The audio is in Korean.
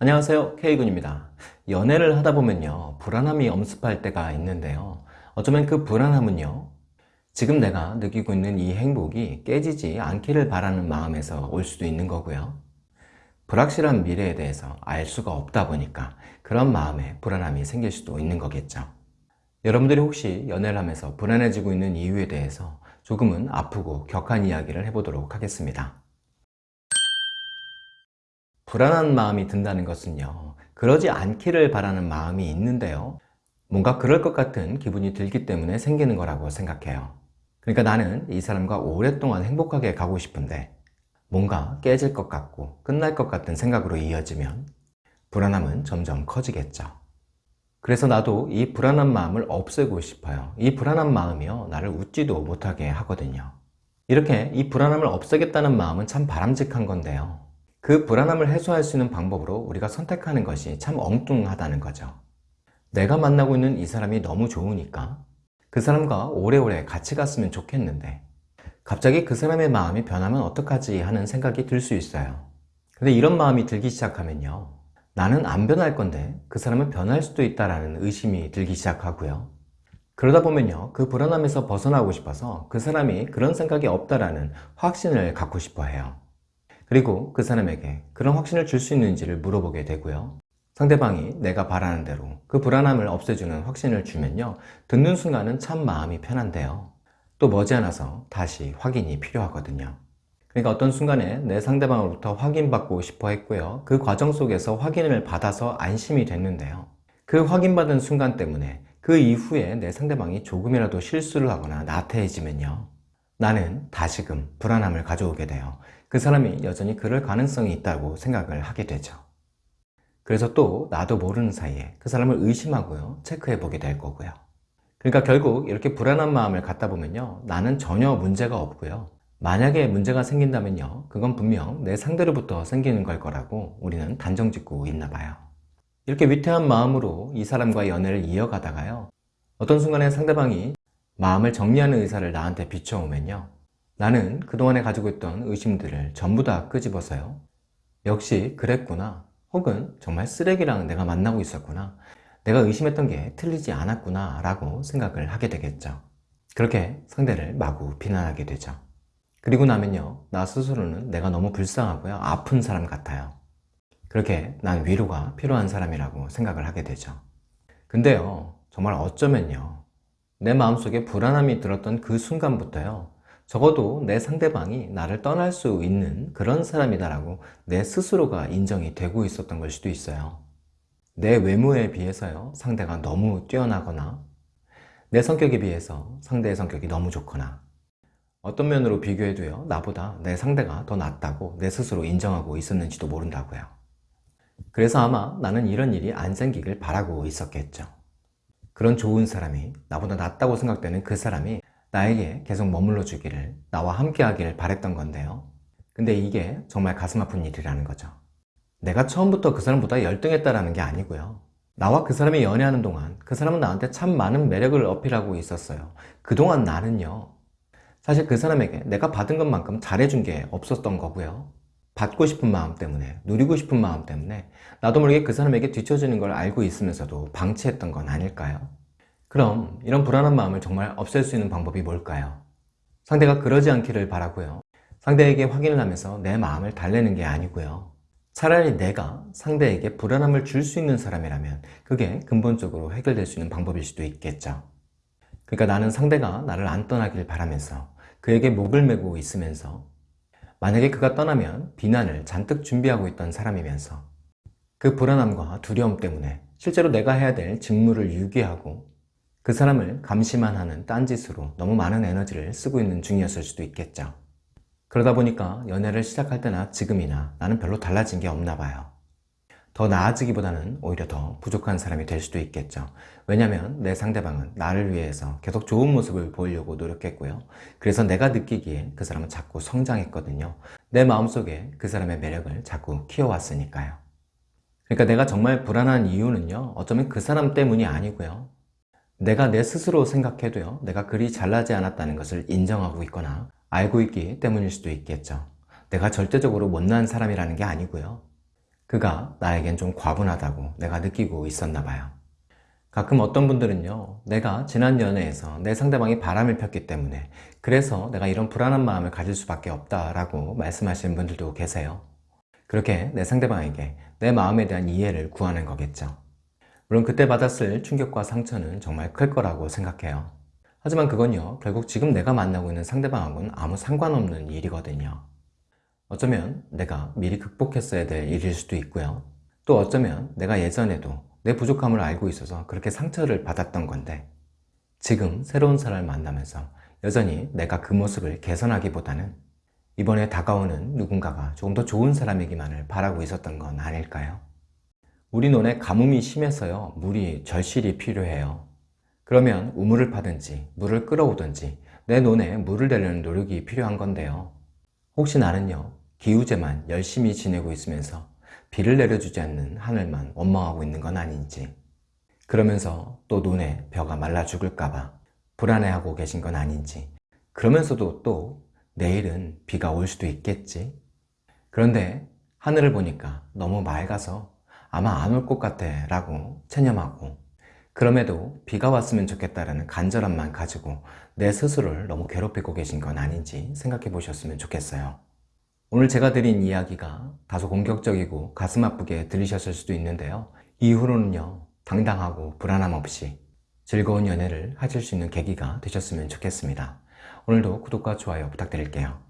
안녕하세요. K군입니다. 연애를 하다 보면요 불안함이 엄습할 때가 있는데요. 어쩌면 그 불안함은요 지금 내가 느끼고 있는 이 행복이 깨지지 않기를 바라는 마음에서 올 수도 있는 거고요. 불확실한 미래에 대해서 알 수가 없다 보니까 그런 마음에 불안함이 생길 수도 있는 거겠죠. 여러분들이 혹시 연애를 하면서 불안해지고 있는 이유에 대해서 조금은 아프고 격한 이야기를 해보도록 하겠습니다 불안한 마음이 든다는 것은요 그러지 않기를 바라는 마음이 있는데요 뭔가 그럴 것 같은 기분이 들기 때문에 생기는 거라고 생각해요. 그러니까 나는 이 사람과 오랫동안 행복하게 가고 싶은데 뭔가 깨질 것 같고 끝날 것 같은 생각으로 이어지면 불안함은 점점 커지겠죠. 그래서 나도 이 불안한 마음을 없애고 싶어요. 이 불안한 마음이요 나를 웃지도 못하게 하거든요. 이렇게 이 불안함을 없애겠다는 마음은 참 바람직한 건데요 그 불안함을 해소할 수 있는 방법으로 우리가 선택하는 것이 참 엉뚱하다는 거죠. 내가 만나고 있는 이 사람이 너무 좋으니까 그 사람과 오래오래 같이 갔으면 좋겠는데 갑자기 그 사람의 마음이 변하면 어떡하지 하는 생각이 들 수 있어요. 근데 이런 마음이 들기 시작하면요. 나는 안 변할 건데 그 사람은 변할 수도 있다는 의심이 들기 시작하고요. 그러다 보면요. 그 불안함에서 벗어나고 싶어서 그 사람이 그런 생각이 없다라는 확신을 갖고 싶어 해요 그리고 그 사람에게 그런 확신을 줄 수 있는지를 물어보게 되고요. 상대방이 내가 바라는 대로 그 불안함을 없애주는 확신을 주면요. 듣는 순간은 참 마음이 편한데요. 또 머지않아서 다시 확인이 필요하거든요. 그러니까 어떤 순간에 내 상대방으로부터 확인받고 싶어 했고요. 그 과정 속에서 확인을 받아서 안심이 됐는데요. 그 확인받은 순간 때문에 그 이후에 내 상대방이 조금이라도 실수를 하거나 나태해지면요 나는 다시금 불안함을 가져오게 돼요. 그 사람이 여전히 그럴 가능성이 있다고 생각을 하게 되죠. 그래서 또 나도 모르는 사이에 그 사람을 의심하고요 체크해 보게 될 거고요. 그러니까 결국 이렇게 불안한 마음을 갖다 보면요 나는 전혀 문제가 없고요. 만약에 문제가 생긴다면요 그건 분명 내 상대로부터 생기는 걸 거라고 우리는 단정 짓고 있나 봐요. 이렇게 위태한 마음으로 이 사람과 연애를 이어가다가요 어떤 순간에 상대방이 마음을 정리하는 의사를 나한테 비춰오면요. 나는 그동안에 가지고 있던 의심들을 전부 다 끄집어서요. 역시 그랬구나. 혹은 정말 쓰레기랑 내가 만나고 있었구나. 내가 의심했던 게 틀리지 않았구나 라고 생각을 하게 되겠죠. 그렇게 상대를 마구 비난하게 되죠. 그리고 나면요. 나 스스로는 내가 너무 불쌍하고요. 아픈 사람 같아요. 그렇게 난 위로가 필요한 사람이라고 생각을 하게 되죠. 근데요. 정말 어쩌면요 내 마음속에 불안함이 들었던 그 순간부터요. 적어도 내 상대방이 나를 떠날 수 있는 그런 사람이다 라고 내 스스로가 인정이 되고 있었던 걸 수도 있어요. 내 외모에 비해서요 상대가 너무 뛰어나거나 내 성격에 비해서 상대의 성격이 너무 좋거나 어떤 면으로 비교해도요 나보다 내 상대가 더 낫다고 내 스스로 인정하고 있었는지도 모른다고요. 그래서 아마 나는 이런 일이 안 생기길 바라고 있었겠죠 그런 좋은 사람이 나보다 낫다고 생각되는 그 사람이 나에게 계속 머물러 주기를 나와 함께 하기를 바랬던 건데요. 근데 이게 정말 가슴 아픈 일이라는 거죠. 내가 처음부터 그 사람보다 열등했다라는 게 아니고요. 나와 그 사람이 연애하는 동안 그 사람은 나한테 참 많은 매력을 어필하고 있었어요. 그동안 나는요. 사실 그 사람에게 내가 받은 것만큼 잘해준 게 없었던 거고요 받고 싶은 마음 때문에 누리고 싶은 마음 때문에 나도 모르게 그 사람에게 뒤처지는 걸 알고 있으면서도 방치했던 건 아닐까요? 그럼 이런 불안한 마음을 정말 없앨 수 있는 방법이 뭘까요? 상대가 그러지 않기를 바라고요 상대에게 확인을 하면서 내 마음을 달래는 게 아니고요 차라리 내가 상대에게 불안함을 줄 수 있는 사람이라면 그게 근본적으로 해결될 수 있는 방법일 수도 있겠죠 그러니까 나는 상대가 나를 안 떠나길 바라면서 그에게 목을 메고 있으면서 만약에 그가 떠나면 비난을 잔뜩 준비하고 있던 사람이면서 그 불안함과 두려움 때문에 실제로 내가 해야 될 직무를 유기하고 그 사람을 감시만 하는 딴짓으로 너무 많은 에너지를 쓰고 있는 중이었을 수도 있겠죠. 그러다 보니까 연애를 시작할 때나 지금이나 나는 별로 달라진 게 없나 봐요 더 나아지기보다는 오히려 더 부족한 사람이 될 수도 있겠죠. 왜냐면 내 상대방은 나를 위해서 계속 좋은 모습을 보이려고 노력했고요. 그래서 내가 느끼기에 그 사람은 자꾸 성장했거든요. 내 마음속에 그 사람의 매력을 자꾸 키워왔으니까요. 그러니까 내가 정말 불안한 이유는요 어쩌면 그 사람 때문이 아니고요. 내가 내 스스로 생각해도요 내가 그리 잘나지 않았다는 것을 인정하고 있거나 알고 있기 때문일 수도 있겠죠. 내가 절대적으로 못난 사람이라는 게 아니고요 그가 나에겐 좀 과분하다고 내가 느끼고 있었나 봐요. 가끔 어떤 분들은요, 내가 지난 연애에서 내 상대방이 바람을 폈기 때문에 그래서 내가 이런 불안한 마음을 가질 수밖에 없다라고 말씀하시는 분들도 계세요. 그렇게 내 상대방에게 내 마음에 대한 이해를 구하는 거겠죠. 물론 그때 받았을 충격과 상처는 정말 클 거라고 생각해요. 하지만 그건요, 결국 지금 내가 만나고 있는 상대방하고는 아무 상관없는 일이거든요. 어쩌면 내가 미리 극복했어야 될 일일 수도 있고요. 또 어쩌면 내가 예전에도 내 부족함을 알고 있어서 그렇게 상처를 받았던 건데 지금 새로운 사람을 만나면서 여전히 내가 그 모습을 개선하기보다는 이번에 다가오는 누군가가 조금 더 좋은 사람이기만을 바라고 있었던 건 아닐까요? 우리 논에 가뭄이 심해서요 물이 절실히 필요해요 그러면 우물을 파든지 물을 끌어오든지 내 논에 물을 대려는 노력이 필요한 건데요 혹시 나는요 기우제만 열심히 지내고 있으면서 비를 내려주지 않는 하늘만 원망하고 있는 건 아닌지 그러면서 또 논에 벼가 말라 죽을까봐 불안해하고 계신 건 아닌지 그러면서도 또 내일은 비가 올 수도 있겠지? 그런데 하늘을 보니까 너무 맑아서 아마 안 올 것 같아 라고 체념하고 그럼에도 비가 왔으면 좋겠다라는 간절함만 가지고 내 스스로를 너무 괴롭히고 계신 건 아닌지 생각해 보셨으면 좋겠어요. 오늘 제가 드린 이야기가 다소 공격적이고 가슴 아프게 들리셨을 수도 있는데요. 이후로는요 당당하고 불안함 없이 즐거운 연애를 하실 수 있는 계기가 되셨으면 좋겠습니다. 오늘도 구독과 좋아요 부탁드릴게요